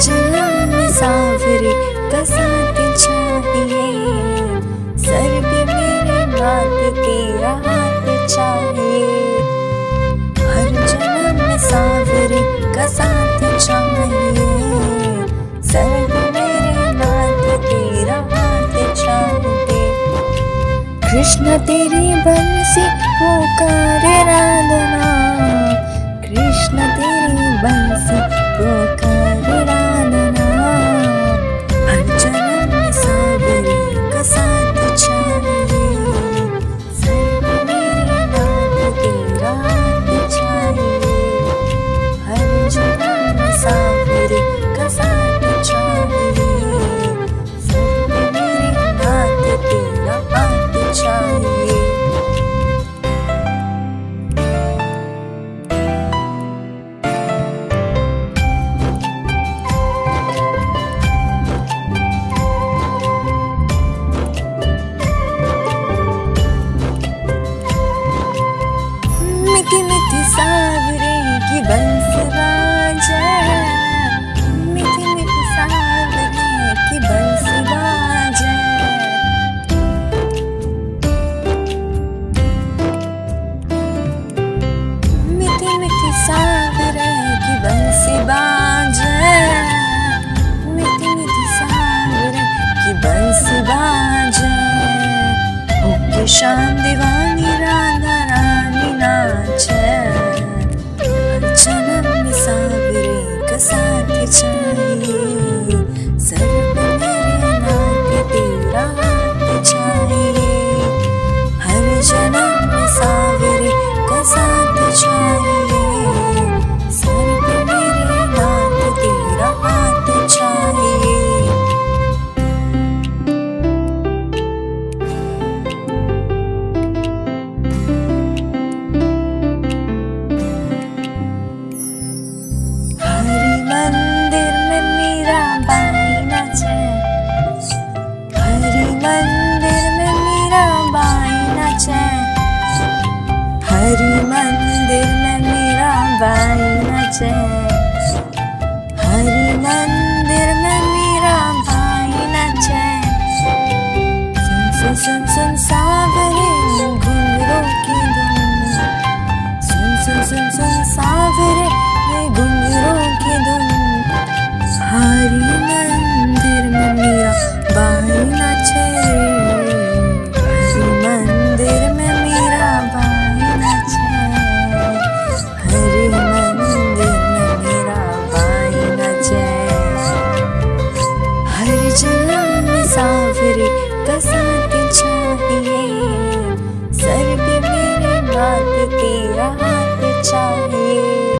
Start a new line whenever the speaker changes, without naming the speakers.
उजला सावरी कसात चाहिए। सर मेरे बात तेरा हाथ चाहिए। हर कसात चाहिए। सर मेरे बात तेरा हाथ चाहिए। कृष्ण तेरी बंसी पुकार राधना बंसी बाजे मीठी मीठी सागर की बंसी बाजे ओ शाम दीवार vai na jai